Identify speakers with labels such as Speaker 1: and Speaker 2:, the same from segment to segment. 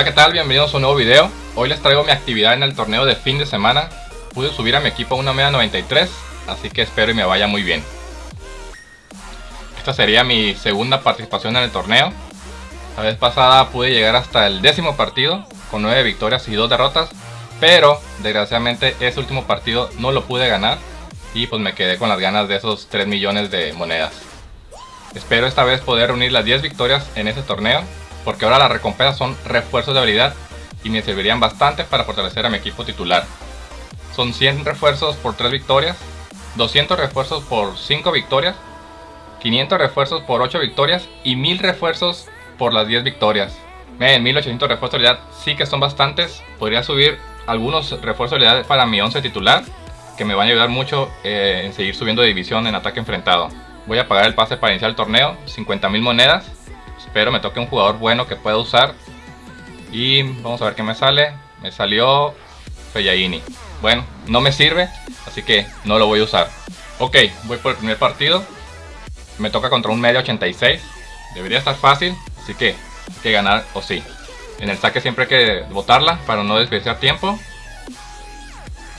Speaker 1: Hola qué tal, bienvenidos a un nuevo video. Hoy les traigo mi actividad en el torneo de fin de semana. Pude subir a mi equipo a una media 93 Así que espero y me vaya muy bien. Esta sería mi segunda participación en el torneo. La vez pasada pude llegar hasta el décimo partido Con 9 victorias y 2 derrotas Pero desgraciadamente ese último partido no lo pude ganar Y pues me quedé con las ganas de esos 3 millones de monedas. Espero esta vez poder reunir las 10 victorias en ese torneo porque ahora las recompensas son refuerzos de habilidad y me servirían bastante para fortalecer a mi equipo titular. Son 100 refuerzos por 3 victorias, 200 refuerzos por 5 victorias, 500 refuerzos por 8 victorias y 1000 refuerzos por las 10 victorias. Miren, 1800 refuerzos de habilidad sí que son bastantes. Podría subir algunos refuerzos de habilidad para mi 11 titular que me van a ayudar mucho eh, en seguir subiendo de división en ataque enfrentado. Voy a pagar el pase para iniciar el torneo, 50.000 monedas Espero me toque un jugador bueno que pueda usar. Y vamos a ver qué me sale. Me salió Fellaini. Bueno, no me sirve, así que no lo voy a usar. Ok, voy por el primer partido. Me toca contra un medio 86. Debería estar fácil, así que hay que ganar o sí. En el saque siempre hay que botarla para no desperdiciar tiempo.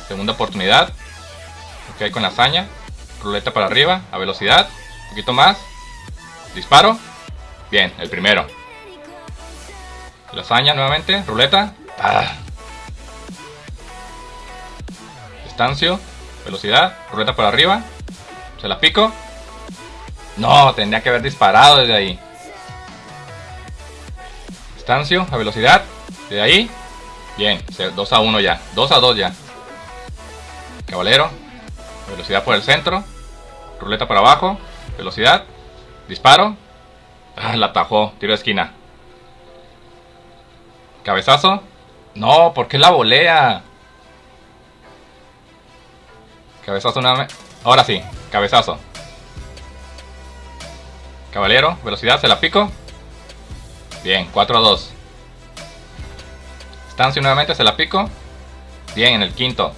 Speaker 1: Segunda oportunidad. Ok, con la hazaña. Ruleta para arriba, a velocidad. Un poquito más. Disparo. Bien, el primero. Lasaña nuevamente, ruleta. Ah. Distancio, velocidad, ruleta por arriba. Se la pico. No, tendría que haber disparado desde ahí. Distancio, a velocidad. De ahí. Bien, 2 a 1 ya. 2 a 2 ya. Caballero. Velocidad por el centro. Ruleta para abajo. Velocidad. Disparo. Ah, la atajó. Tiro de esquina. ¿Cabezazo? No, ¿por qué la volea? Cabezazo nuevamente. Ahora sí, cabezazo. Caballero, velocidad, se la pico. Bien, 4 a 2. Estancia nuevamente, se la pico. Bien, en el quinto.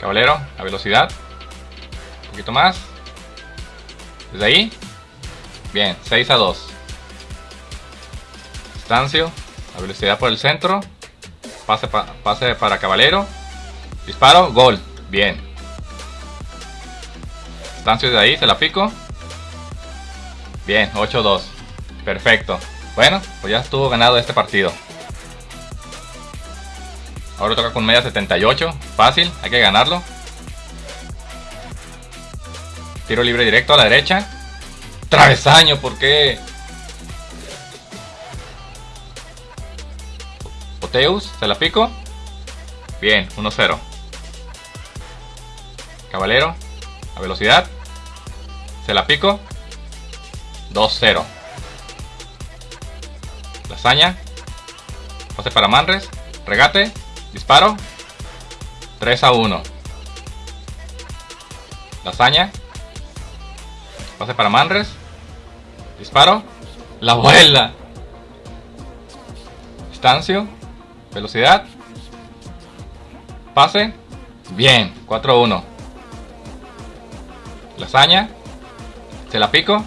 Speaker 1: Caballero, a velocidad. Un poquito más. Desde ahí. Bien, 6 a 2. Estancio. La velocidad por el centro. Pase, pase para Caballero. Disparo. Gol. Bien. Estancio de ahí. Se la pico. Bien, 8 a 2. Perfecto. Bueno, pues ya estuvo ganado este partido. Ahora toca con media 78. Fácil, hay que ganarlo. Tiro libre directo a la derecha. Travesaño, ¿por qué? Oteus, se la pico. Bien, 1-0. Caballero, a velocidad. Se la pico. 2-0. Lasaña. Pase para Manres. Regate. Disparo. 3 a 1. Lasaña. Pase para Manres. Disparo. La vuela. Distancio. Velocidad. Pase. Bien. 4-1. Lasaña. Se la pico.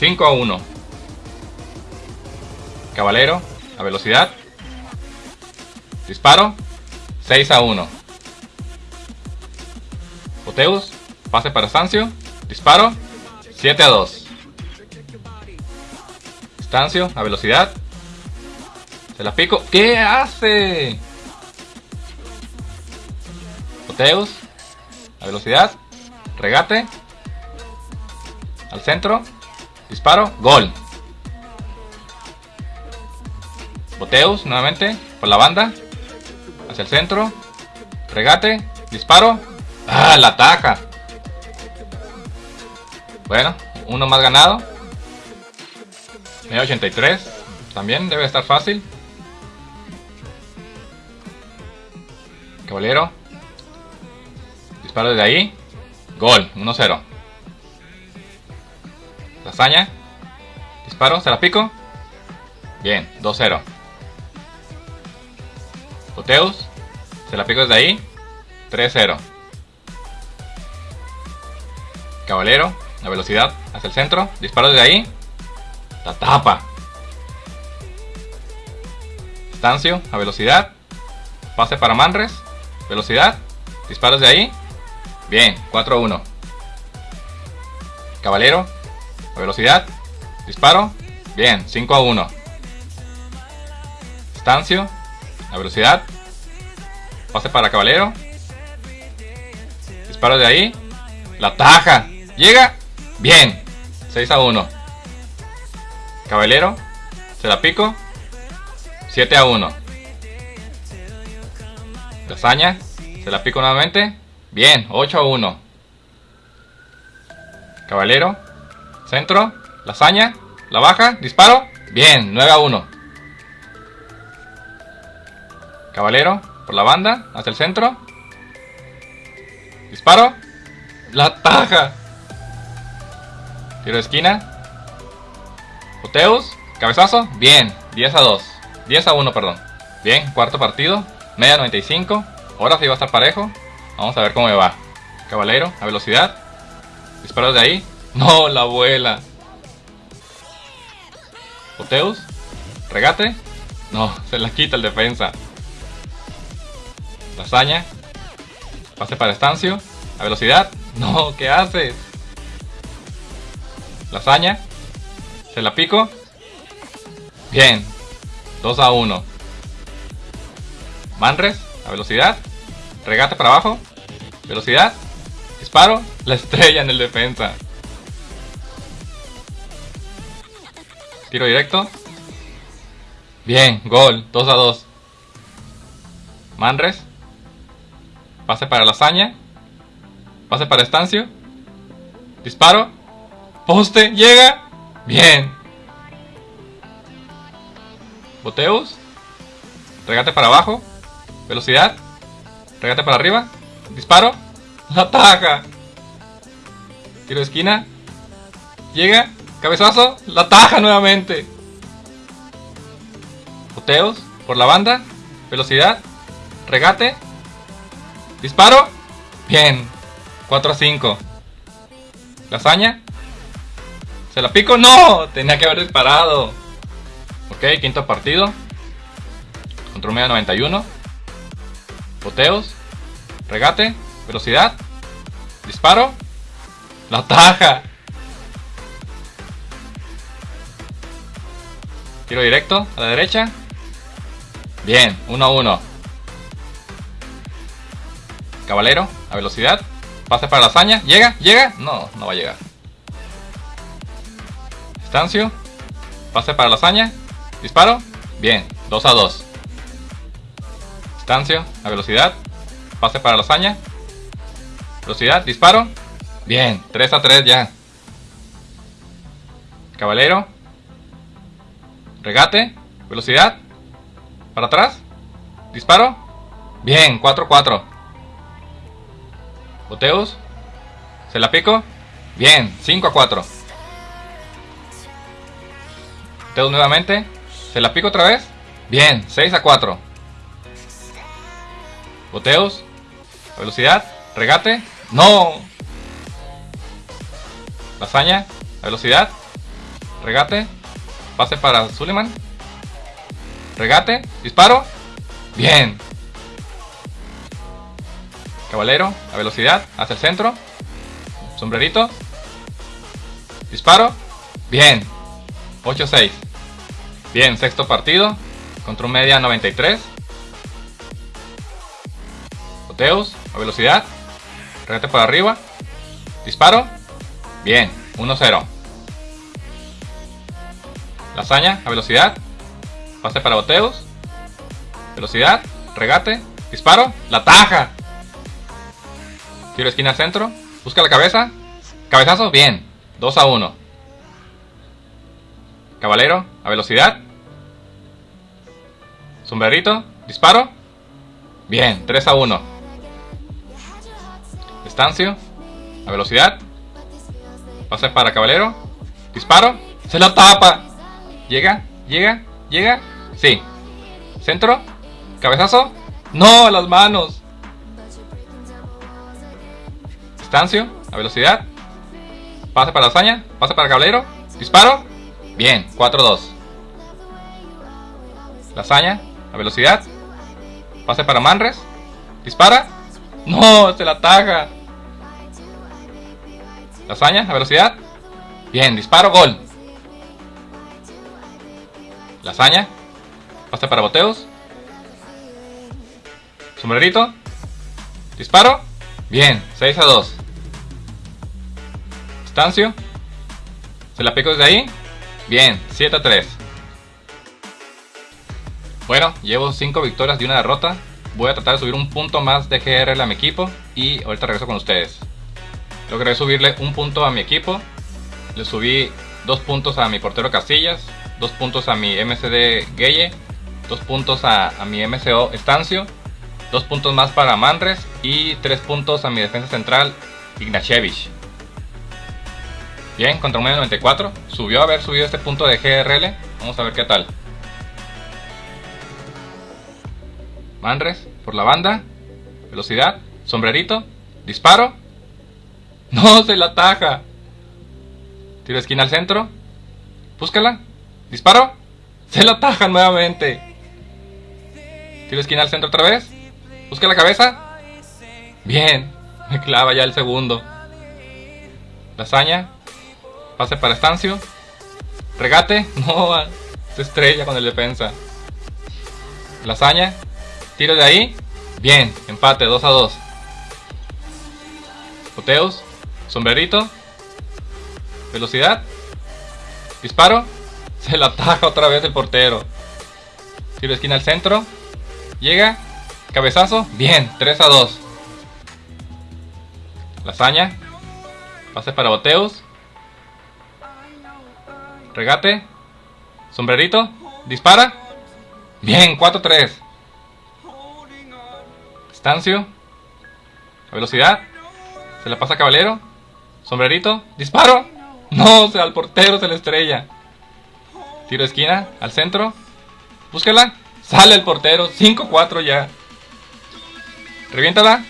Speaker 1: 5-1. Caballero. A velocidad. Disparo. 6 a 1. Poteus. Pase para Sancio. Disparo. 7 a 2. Estancio, a velocidad. Se la pico. ¿Qué hace? Oteus. A velocidad. Regate. Al centro. Disparo. Gol. Boteus nuevamente. Por la banda. Hacia el centro. Regate. Disparo. ¡Ah! La ataca. Bueno, uno más ganado. Media 83. También debe estar fácil. Caballero. Disparo desde ahí. Gol, 1-0. Lasaña. Disparo, se la pico. Bien, 2-0. Oteus. Se la pico desde ahí. 3-0. Caballero. La velocidad hacia el centro. Disparo desde ahí. La tapa. Estancio, a velocidad. Pase para Manres. Velocidad. Disparos de ahí. Bien, 4-1. Caballero, a velocidad. Disparo. Bien, 5 1. Estancio, a velocidad. Pase para Caballero. Disparo de ahí. La taja. Llega. Bien. 6 a 1. Caballero. Se la pico. 7 a 1. Lasaña. Se la pico nuevamente. Bien. 8 a 1. Caballero. Centro. Lasaña. La baja. Disparo. Bien. 9 a 1. Caballero. Por la banda. Hacia el centro. Disparo. La taja. Tiro de esquina. Oteus. Cabezazo. Bien. 10 a 2. 10 a 1, perdón. Bien. Cuarto partido. Media 95. Ahora sí va a estar parejo. Vamos a ver cómo me va. Caballero. A velocidad. Disparos de ahí. No, la abuela. Oteus. Regate. No, se la quita el defensa. Lasaña. Pase para Estancio. A velocidad. No, ¿qué haces? Lasaña. Se la pico. Bien. 2 a 1. Manres. A velocidad. Regate para abajo. Velocidad. Disparo. La estrella en el defensa. Tiro directo. Bien. Gol. 2 a 2. Manres. Pase para Lasaña. Pase para Estancio. Disparo. Poste. Llega. Bien. Boteus. Regate para abajo. Velocidad. Regate para arriba. Disparo. La taja. Tiro de esquina. Llega. Cabezazo. La taja nuevamente. Boteus. Por la banda. Velocidad. Regate. Disparo. Bien. 4 a 5. Lasaña. ¿Se la pico? ¡No! Tenía que haber disparado. Ok, quinto partido. Control media 91. Boteos. Regate. Velocidad. Disparo. La taja. Tiro directo a la derecha. Bien, 1 a 1. Caballero, a velocidad. Pase para la hazaña. ¿Llega? ¿Llega? No, no va a llegar. Estancio. Pase para la hazaña. Disparo. Bien, 2 a 2. Estancio, a velocidad. Pase para la hazaña. Velocidad, disparo. Bien, 3 a 3 ya. Caballero. Regate. Velocidad. Para atrás. Disparo. Bien, 4 a 4. Boteus. Se la pico. Bien, 5 a 4. Boteus nuevamente. Se la pico otra vez. Bien, 6 a 4. Boteus. velocidad. Regate. No. Lasaña. velocidad. Regate. Pase para Suleiman. Regate. Disparo. Bien. Caballero, a velocidad, hacia el centro. Sombrerito. Disparo. Bien. 8-6. Bien, sexto partido. Contra un media 93. Boteus, a velocidad. Regate por arriba. Disparo. Bien, 1-0. Lasaña, a velocidad. Pase para Boteus. Velocidad. Regate. Disparo. La taja. Tiro esquina al centro. Busca la cabeza. Cabezazo. Bien. 2 a 1. Caballero. A velocidad. Sombrerito. Disparo. Bien. 3 a 1. Estancio. A velocidad. Pase para caballero. Disparo. Se la tapa. Llega. Llega. Llega. Sí. Centro. Cabezazo. No, las manos. Estancio, a velocidad. Pase para la hazaña, pase para caballero. Disparo. Bien, 4-2. Lasaña, a velocidad. Pase para Manres. Dispara. No, se la ataja. Lasaña, a velocidad. Bien, disparo, gol. Lasaña. Pase para boteos. Sombrerito. Disparo. Bien, 6 a 2. Estancio. Se la pico desde ahí. Bien, 7 a 3. Bueno, llevo 5 victorias y una derrota. Voy a tratar de subir un punto más de GRL a mi equipo y ahorita regreso con ustedes. Logré subirle un punto a mi equipo. Le subí 2 puntos a mi portero Casillas, 2 puntos a mi MCD Gueye, 2 puntos a, mi MCO Estancio, 2 puntos más para Mandres y 3 puntos a mi defensa central Ignachevich. Bien, contra un 94. Subió a haber subido este punto de GRL. Vamos a ver qué tal. Manres, por la banda. Velocidad. Sombrerito. Disparo. No, se la ataja. Tiro esquina al centro. Búscala. Disparo. Se la ataja nuevamente. Tiro esquina al centro otra vez. Busca la cabeza. Bien. Me clava ya el segundo. Lasaña. Pase para Estancio. Regate. No, se estrella con el defensa. Lasaña. Tiro de ahí. Bien, empate, 2 a 2. Poteos. Sombrerito. Velocidad. Disparo. Se la ataja otra vez el portero. Tiro de esquina al centro. Llega. Cabezazo. Bien, 3 a 2. Lasaña. Pase para boteos. Regate. Sombrerito. Dispara. Bien, 4-3. A velocidad. Se la pasa a Caballero. Sombrerito. Disparo. No, o sea, al portero se le estrella. Tiro de esquina. Al centro. Búsquela. Sale el portero. 5-4 ya. Reviéntala.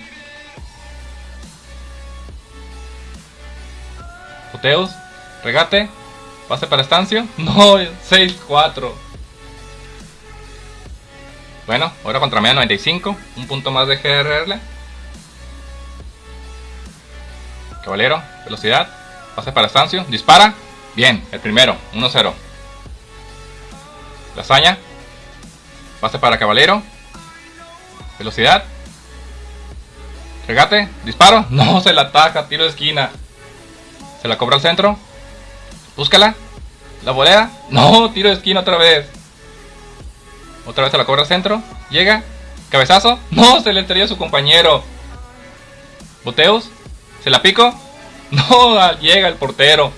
Speaker 1: Puteos. Regate. Pase para Estancio. No, 6-4. Bueno, ahora contra media 95. Un punto más de GRL. Caballero, velocidad. Pase para Estancio. Dispara. Bien, el primero. 1-0. Lasaña. Pase para Caballero. Velocidad. Regate. Disparo. No, se la ataca. Tiro de esquina. Se la cobra al centro. Búscala. La volea. No, tiro de esquina otra vez. Otra vez se la cobra al centro. Llega. Cabezazo. No, se le estrella a su compañero. Boteos. Se la pico. No, llega el portero.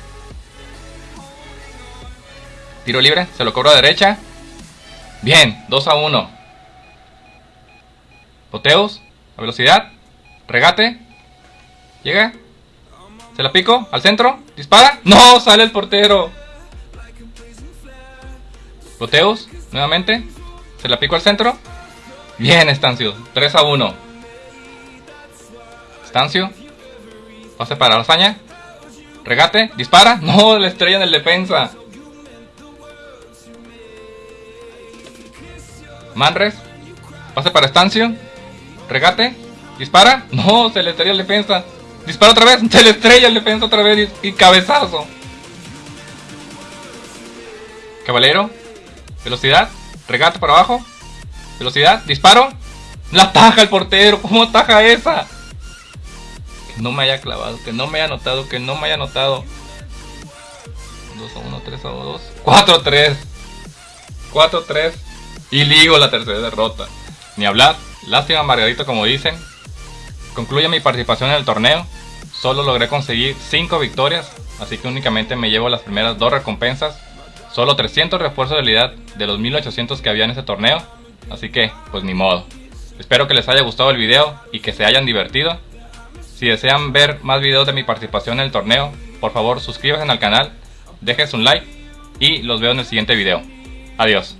Speaker 1: Tiro libre. Se lo cobra a derecha. Bien, 2 a 1. Boteos. A velocidad. Regate. Llega. Se la pico. Al centro. Dispara. No, sale el portero. Boteos. Nuevamente. Se la pico al centro. Bien, Estancio. 3 a 1. Estancio. Pase para la hazaña. Regate. Dispara. No, la estrella en el defensa. Manres. Pase para Estancio. Regate. Dispara. No, se le estrella el defensa. Dispara otra vez. Se le estrella el defensa otra vez. Y cabezazo. Caballero. Velocidad. Regate para abajo. Velocidad. Disparo. La ataja el portero. ¿Cómo ataja esa? Que no me haya clavado. Que no me haya notado. Que no me haya notado. 2 a 1, 3 a 2. 4 a 3. 4 a 3. Y ligo la tercera derrota. Ni hablar. Lástima Margarito como dicen. Concluye mi participación en el torneo. Solo logré conseguir 5 victorias. Así que únicamente me llevo las primeras dos recompensas. Solo 300 refuerzos de habilidad de los 1800 que había en ese torneo. Así que, pues ni modo. Espero que les haya gustado el video y que se hayan divertido. Si desean ver más videos de mi participación en el torneo, por favor suscríbanse al canal, dejen un like y los veo en el siguiente video. Adiós.